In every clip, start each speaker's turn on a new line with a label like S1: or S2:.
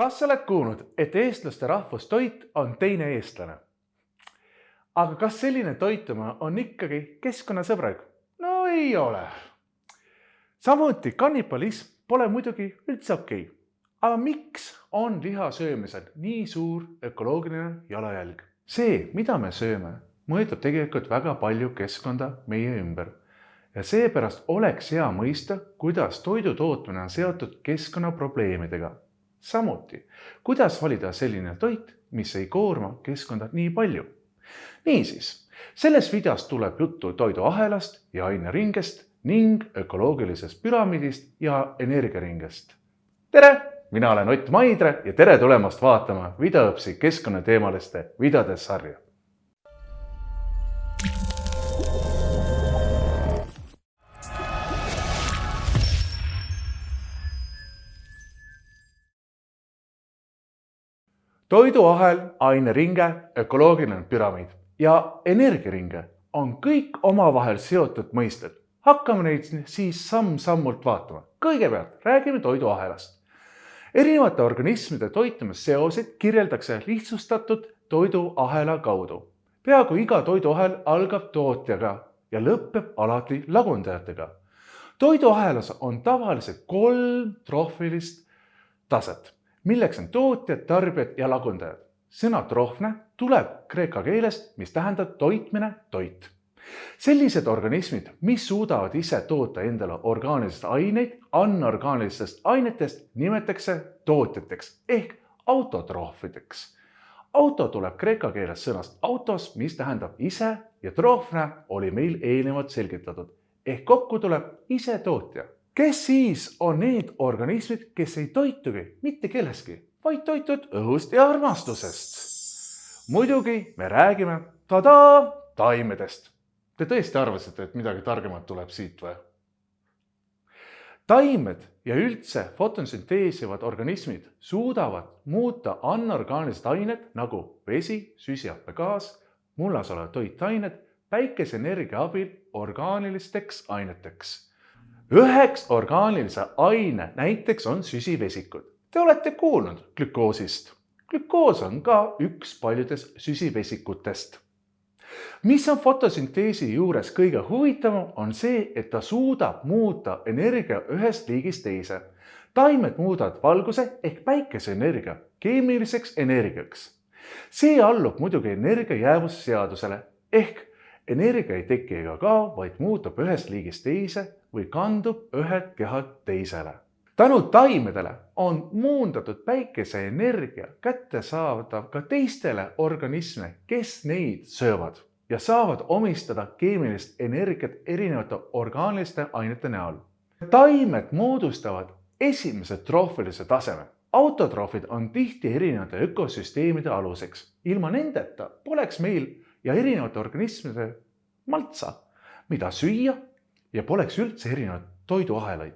S1: kas sa oled kuulnud, et eestlaste rahvustoit on teine eestlane? aga kas selline toitumine on ikkagi keskkonnasõbralik? no ei ole. samuti kannibalism pole muidugi üldse okei okay.. aga miks on liha söömisel nii suur ökoloogiline jalajälg? see, mida me sööme, mõjutab tegelikult väga palju keskkonda meie ümber ja seepärast oleks hea mõista, kuidas toidu tootmine on seotud keskkonnaprobleemidega samuti, kuidas valida selline toit, mis ei koorma keskkonda nii palju. niisiis, selles videos tuleb juttu toiduahelast ja aineringest ning ökoloogilisest püramiidist ja energiaringest. tere, mina olen Ott Maidre ja tere tulemast vaatama videoõpsi keskkonnateemaliste videode sarja toiduahel, aineringe, ökoloogiline püramiid ja energiaringe on kõik omavahel seotud mõisted. hakkame neid siis samm-sammult vaatama. kõigepealt räägime toiduahelast. erinevate organismide toitumisseoseid kirjeldakse lihtsustatud toiduahela kaudu. peaaegu iga toiduahel algab tootjaga ja lõpeb alati lagundajatega. toiduahelas on tavaliselt kolm troofilist taset milleks on tootjad, tarbijad ja lagundajad. sõna trofne tuleb kreeka keelest, mis tähendab toitmine, toit. sellised organismid, mis suudavad ise toota endale orgaanilised aineid anorgaanilistest ainetest, nimetatakse tootjateks ehk autotroofideks. auto tuleb kreeka keeles sõnast autos, mis tähendab ise ja trofne oli meil eelnevalt selgitatud ehk kokku tuleb isetootja kes siis on need organismid, kes ei toitugi mitte kellestki, vaid toituvad õhust ja armastusest? muidugi me räägime tadaa taimedest. Te tõesti arvasite, et midagi targemat tuleb siit või? taimed ja üldse fotosünteesivad organismid suudavad muuta anorgaanilised ained nagu vesi, süsihappegaas, mullas olevad toitained päikeseenergia abil orgaanilisteks aineteks üheks orgaanilise aine näiteks on süsivesikud. Te olete kuulnud glükoosist. glükoos on ka üks paljudest süsivesikutest. mis on fotosünteesi juures kõige huvitavam, on see, et ta suudab muuta energia ühest liigist teise. taimed muudavad valguse ehk päikeseenergia keemiliseks energiaks. see allub muidugi energia jäävusseadusele ehk energia ei teki ega kao, vaid muutub ühest liigist teise või kandub ühelt kehalt teisele. tänu taimedele on muundatud päikeseenergia kättesaadav ka teistele organisme, kes neid söövad ja saavad omistada keemilist energiat erinevate orgaaniliste ainete näol. taimed moodustavad esimese troofilise taseme. autotroofid on tihti erinevate ökosüsteemide aluseks. ilma nendeta poleks meil ja erinevate organismide maltsa, mida süüa ja poleks üldse erinevaid toiduahelaid.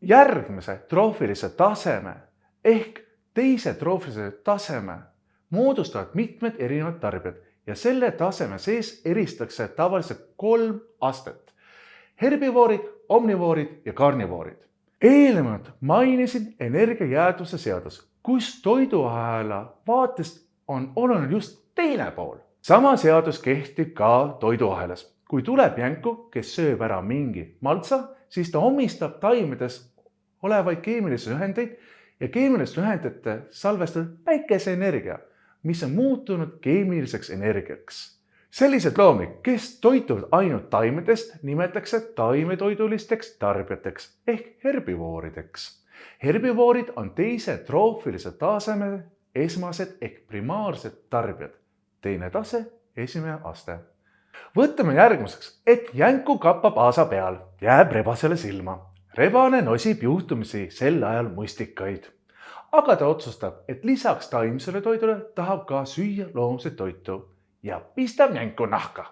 S1: järgmise troofilise taseme ehk teise troofilise taseme moodustavad mitmed erinevad tarbijad ja selle taseme sees eristatakse tavaliselt kolm astet. herbivoorid, omnivoorid ja karnivoorid. eelnevalt mainisin energiajäädvuse seadus, kus toiduahela vaatest on oluline just teine pool. Sama seadus kehtib ka toiduahelas kui tuleb jänku, kes sööb ära mingi maltsa, siis ta omistab taimedes olevaid keemilisi ühendeid ja keemiliste ühendite salvestatud päikeseenergia, mis on muutunud keemiliseks energiaks. sellised loomi, kes toituvad ainult taimedest, nimetatakse taimetoidulisteks tarbijateks ehk herbivoorideks. herbivoorid on teise troofilise taseme esmased ehk primaarsed tarbijad. Teine tase, esimene aste võtame järgmiseks, et jänku kappab aasa peal, jääb rebasele silma. rebane nosib juhtumisi sel ajal mustikaid. aga ta otsustab, et lisaks taimsele toidule tahab ka süüa loomset toitu ja pistab jänku nahka.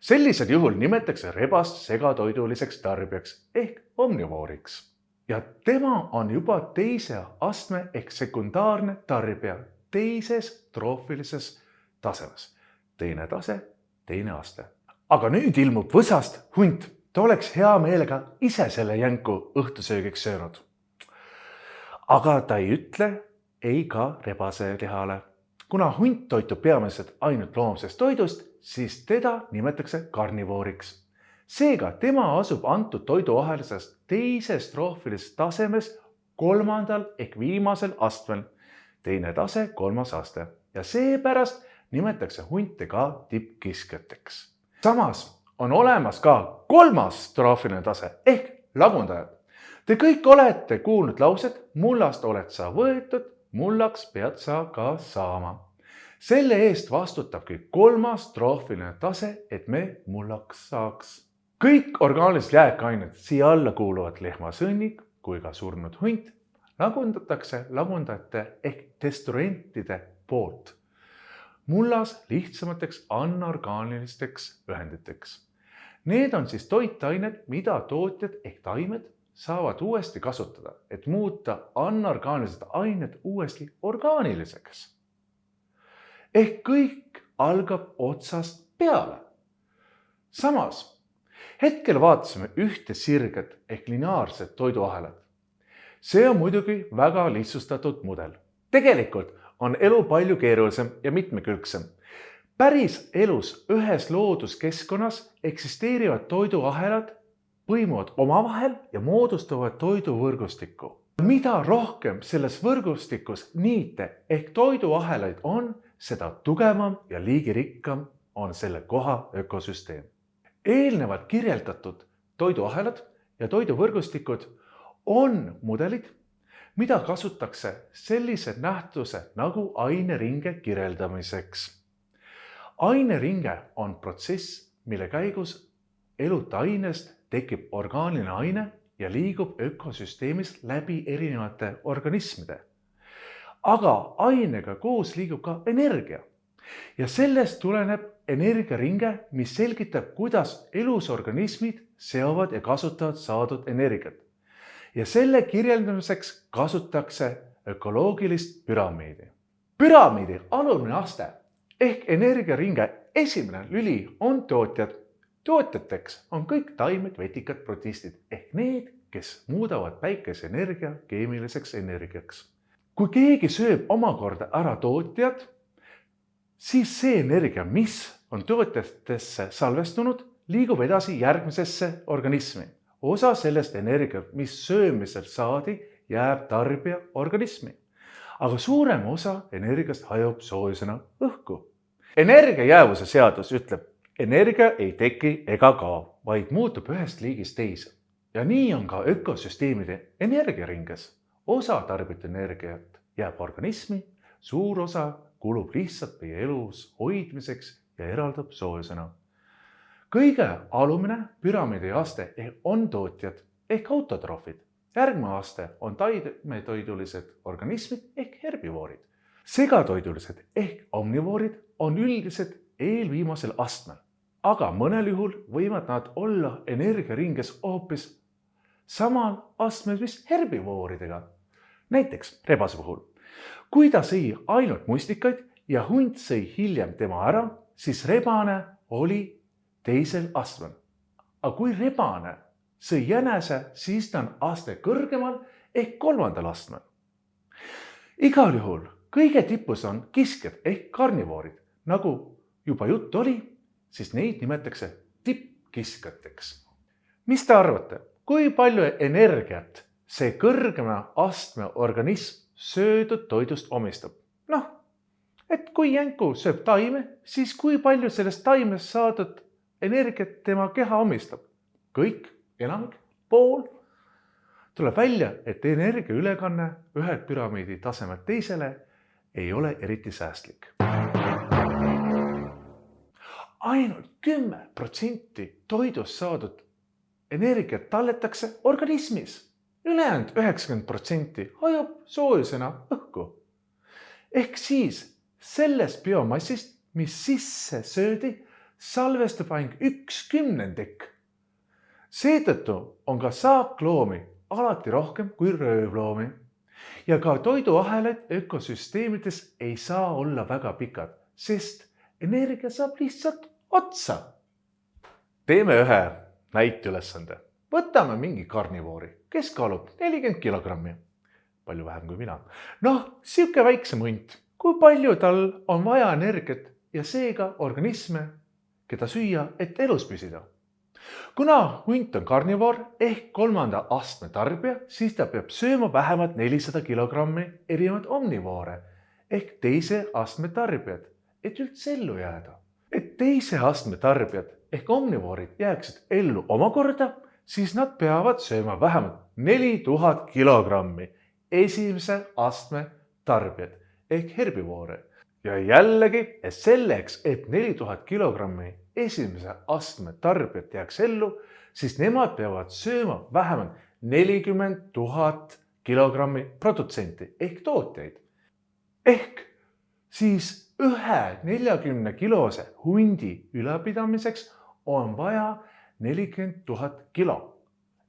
S1: sellisel juhul nimetatakse rebast segatoiduliseks tarbijaks ehk omnivooriks ja tema on juba teise astme ehk sekundaarne tarbija teises troofilises tasemes. teine tase teine aste. aga nüüd ilmub võsast hunt, ta oleks hea meelega ise selle jänku õhtusöögiks söönud. aga ta ei ütle ei ka rebaselihale. kuna hunt toitub peamiselt ainult loomsest toidust, siis teda nimetatakse karnivooriks. seega tema asub antud toiduahelises teises troofilises tasemes kolmandal ehk viimasel astmel. teine tase, kolmas aste ja seepärast nimetatakse hunte ka tippkiskjateks. samas on olemas ka kolmas troofiline tase ehk lagundajad. Te kõik olete kuulnud lauset, mullast oled sa võetud, mullaks pead sa ka saama. selle eest vastutabki kolmas troofiline tase, et me mullaks saaks. kõik orgaanilised jääkained siia alla kuuluvad lehmasõnnik kui ka surnud hunt lagundatakse lagundajate ehk destruentide poolt mullas lihtsamateks anorgaanilisteks ühenditeks. Need on siis toitained, mida tootjad ehk taimed saavad uuesti kasutada, et muuta anorgaanilised ained uuesti orgaaniliseks. ehk kõik algab otsast peale. samas hetkel vaatasime ühte sirget ehk lineaarset toiduahelat. see on muidugi väga lihtsustatud mudel. tegelikult on elu palju keerulisem ja mitmekülgsem. päris elus ühes looduskeskkonnas eksisteerivad toiduahelad põimuvad omavahel ja moodustavad toiduvõrgustikku. mida rohkem selles võrgustikus niite ehk toiduahelaid on, seda tugevam ja liigirikkam on selle koha ökosüsteem. eelnevalt kirjeldatud toiduahelad ja toiduvõrgustikud on mudelid mida kasutatakse sellise nähtuse nagu aineringe kirjeldamiseks. aineringe on protsess, mille käigus eluta ainest tekib orgaaniline aine ja liigub ökosüsteemis läbi erinevate organismide. aga ainega koos liigub ka energia ja sellest tuleneb energiaringe, mis selgitab, kuidas elusorganismid seovad ja kasutavad saadud energiat ja selle kirjeldamiseks kasutatakse ökoloogilist püramiidi. püramiidi alumine aste ehk energiaringe esimene lüli on tootjad. tootjateks on kõik taimed, vetikad, protistid ehk need, kes muudavad päikeseenergia keemiliseks energiaks. kui keegi sööb omakorda ära tootjad, siis see energia, mis on tootjatesse salvestunud, liigub edasi järgmisesse organismi osa sellest energiat, mis söömisel saadi, jääb tarbija organismi. aga suurem osa energiast hajub soojusena õhku. energia jäävuse seadus ütleb, energia ei teki ega kao, vaid muutub ühest liigist teise. ja nii on ka ökosüsteemide energiaringes. osa tarbitud energiat jääb organismi, suur osa kulub lihtsalt meie elus hoidmiseks ja eraldab soojusena kõige alumine püramiidi aste on tootjad ehk autotroofid. järgmine aste on taimetoidulised organismid ehk herbivoorid. segatoidulised ehk omnivoorid on üldiselt eelviimasel astmel, aga mõnel juhul võivad nad olla energiaringes hoopis samal astmel, mis herbivooridega. näiteks rebase puhul, kui ta sõi ainult mustikaid ja hunt sõi hiljem tema ära, siis rebane oli teisel astmel. aga kui rebane sõi jänese, siis ta on aste kõrgemal ehk kolmandal astmel. igal juhul kõige tipus on kiskjad ehk karnivoorid, nagu juba juttu oli, siis neid nimetatakse tippkiskjateks. mis te arvate, kui palju energiat see kõrgema astme organism söödud toidust omistab? noh, et kui jänku sööb taime, siis kui palju sellest taimest saadud energiat tema keha omistab. kõik, enamik, pool. tuleb välja, et energia ülekanne ühelt püramiidi tasemelt teisele ei ole eriti säästlik. ainult kümme protsenti toidust saadud energiat talletakse organismis ülejäänud üheksakümmend protsenti hajub soojusena õhku. ehk siis sellest biomassist, mis sisse söödi, salvestab ainult üks kümnendik. seetõttu on ka saakloomi alati rohkem kui röövloomi ja ka toiduahelad ökosüsteemides ei saa olla väga pikad, sest energia saab lihtsalt otsa. teeme ühe näiteülesande. võtame mingi karnivoori, kes kaalub nelikümmend kilogrammi. palju vähem kui mina. noh, sihuke väiksem hunt, kui palju tal on vaja energiat ja seega organisme, keda süüa, et elus püsida kuna hunt on karnivoor ehk kolmanda astme tarbija, siis ta peab sööma vähemalt nelisada kilogrammi erinevaid omnivoore ehk teise astme tarbijad, et üldse ellu jääda. et teise astme tarbijad ehk omnivoorid jääksid ellu omakorda, siis nad peavad sööma vähemalt neli tuhat kilogrammi esimese astme tarbijad ehk herbivoore ja jällegi, et selleks, et neli tuhat kilogrammi esimese astme tarbijat jääks ellu, siis nemad peavad sööma vähemalt nelikümmend tuhat kilogrammi produtsenti ehk tootjaid. ehk siis ühe neljakümne kilose hundi ülalpidamiseks on vaja nelikümmend tuhat kilo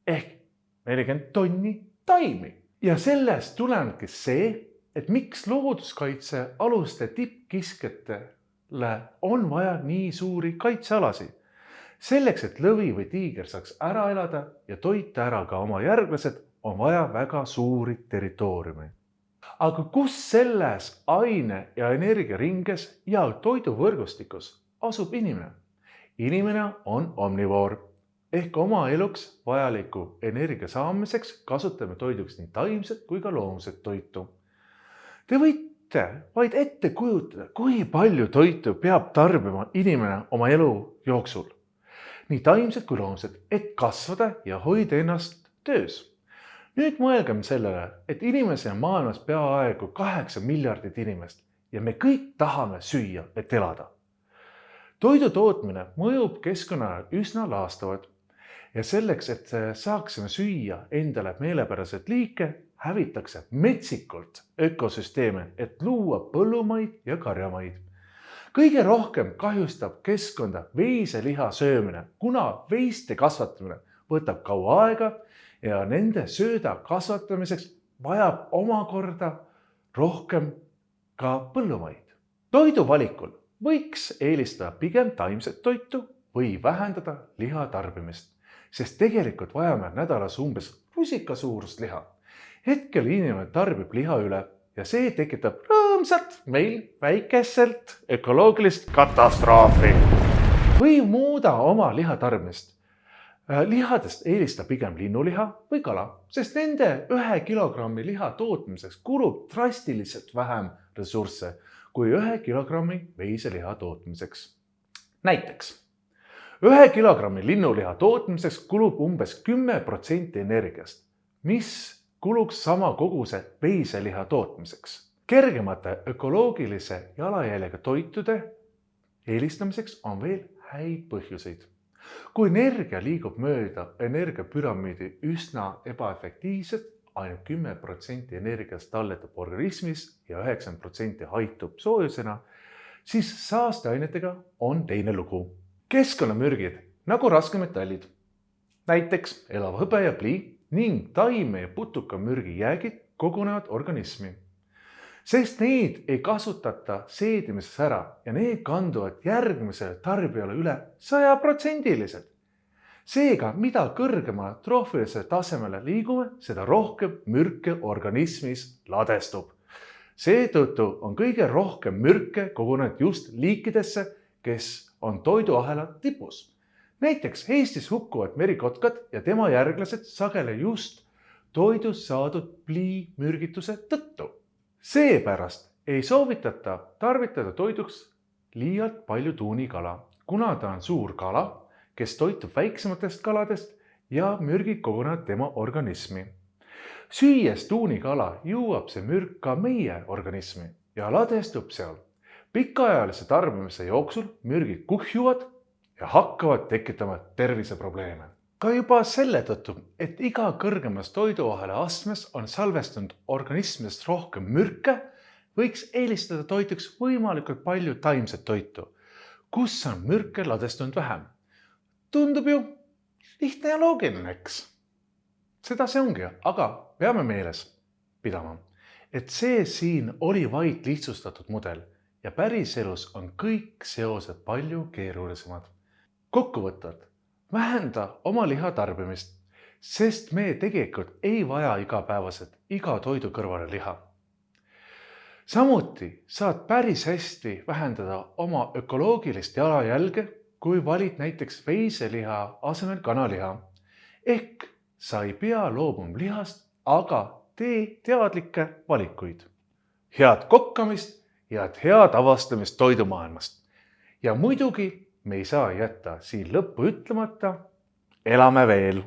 S1: ehk nelikümmend tonni taimi ja sellest tulenebki see, et miks looduskaitsealuste tippkiskjatele on vaja nii suuri kaitsealasid. selleks, et lõvi või tiiger saaks ära elada ja toita ära ka oma järglased, on vaja väga suuri territooriume. aga kus selles aine ja energiaringes ja toiduvõrgustikus asub inimene? inimene on omnivoor ehk oma eluks vajaliku energia saamiseks kasutame toiduks nii taimset kui ka loomset toitu Te võite vaid ette kujutada, kui palju toitu peab tarbima inimene oma elu jooksul, nii taimset kui loomset, et kasvada ja hoida ennast töös. nüüd mõelgem sellele, et inimesi on maailmas peaaegu kaheksa miljardit inimest ja me kõik tahame süüa, et elada. toidu tootmine mõjub keskkonnale üsna laastavalt ja selleks, et saaksime süüa endale meelepäraseid liike, hävitakse metsikult ökosüsteeme, et luua põllumaid ja karjamaid. kõige rohkem kahjustab keskkonda veiseliha söömine, kuna veiste kasvatamine võtab kaua aega ja nende sööda kasvatamiseks vajab omakorda rohkem ka põllumaid. toidu valikul võiks eelistada pigem taimset toitu või vähendada liha tarbimist, sest tegelikult vajame nädalas umbes rusika suurust liha hetkel inimene tarbib liha üle ja see tekitab rõõmsalt meil väikeselt ökoloogilist katastroofi. või muuda oma lihatarbimist. Äh, lihadest eelista pigem linnuliha või kala, sest nende ühe kilogrammi liha tootmiseks kulub drastiliselt vähem ressursse kui ühe kilogrammi veiseliha tootmiseks. näiteks ühe kilogrammi linnuliha tootmiseks kulub umbes kümme protsenti energiast, mis kuluks sama koguse veiseliha tootmiseks. kergemate ökoloogilise jalajäljega toitude eelistamiseks on veel häid põhjuseid. kui energia liigub mööda energiapüramiidi üsna ebaefektiivselt, ainult kümme protsenti energiast talletab organismis ja üheksakümmend protsenti haitub soojusena, siis saasteainetega on teine lugu. keskkonnamürgid nagu raskemetallid, näiteks elav hõbe ja plii ning taime ja putukamürgi jäägid kogunevad organismi. sest neid ei kasutata seedimises ära ja need kanduvad järgmisele tarbijale üle sajaprotsendiliselt. seega, mida kõrgemale troofilisele tasemele liigume, seda rohkem mürke organismis ladestub. seetõttu on kõige rohkem mürke kogunenud just liikidesse, kes on toiduahela tipus näiteks Eestis hukkuvad merikotkad ja tema järglased sageli just toidust saadud pliimürgituse tõttu. seepärast ei soovitata tarvitada toiduks liialt palju tuunikala, kuna ta on suur kala, kes toitub väiksematest kaladest ja mürgid kogunevad tema organismi. süües tuunikala jõuab see mürk ka meie organismi ja ladestub seal. pikaajalise tarbimise jooksul mürgid kuhjuvad ja hakkavad tekitama terviseprobleeme. ka juba selle tõttu, et iga kõrgemas toiduahela astmes on salvestunud organismidest rohkem mürke, võiks eelistada toiduks võimalikult palju taimset toitu, kus on mürke ladestunud vähem. tundub ju lihtne ja loogiline, eks? seda see ongi, aga peame meeles pidama, et see siin oli vaid lihtsustatud mudel ja päriselus on kõik seosed palju keerulisemad kokkuvõtvalt, vähenda oma liha tarbimist, sest me tegelikult ei vaja igapäevaselt iga toidu kõrvale liha. samuti saad päris hästi vähendada oma ökoloogilist jalajälge, kui valid näiteks veiseliha asemel kanaliha. ehk sa ei pea loobuma lihast, aga tee teadlikke valikuid. head kokkamist ja head avastamist toidumaailmast. ja muidugi me ei saa jätta siin lõppu ütlemata. elame veel